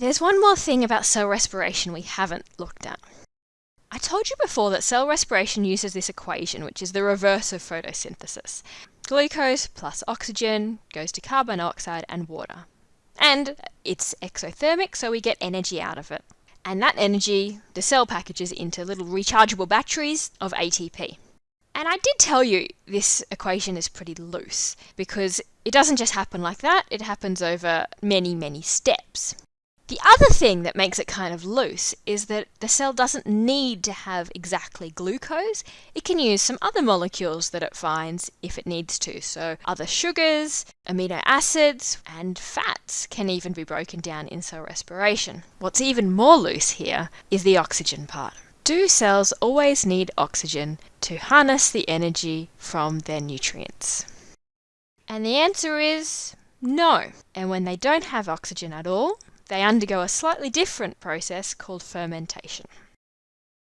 There's one more thing about cell respiration we haven't looked at. I told you before that cell respiration uses this equation, which is the reverse of photosynthesis. Glucose plus oxygen goes to carbon dioxide and water. And it's exothermic, so we get energy out of it. And that energy, the cell packages into little rechargeable batteries of ATP. And I did tell you this equation is pretty loose because it doesn't just happen like that, it happens over many, many steps. The other thing that makes it kind of loose is that the cell doesn't need to have exactly glucose. It can use some other molecules that it finds if it needs to. So other sugars, amino acids, and fats can even be broken down in cell respiration. What's even more loose here is the oxygen part. Do cells always need oxygen to harness the energy from their nutrients? And the answer is no. And when they don't have oxygen at all, they undergo a slightly different process called fermentation.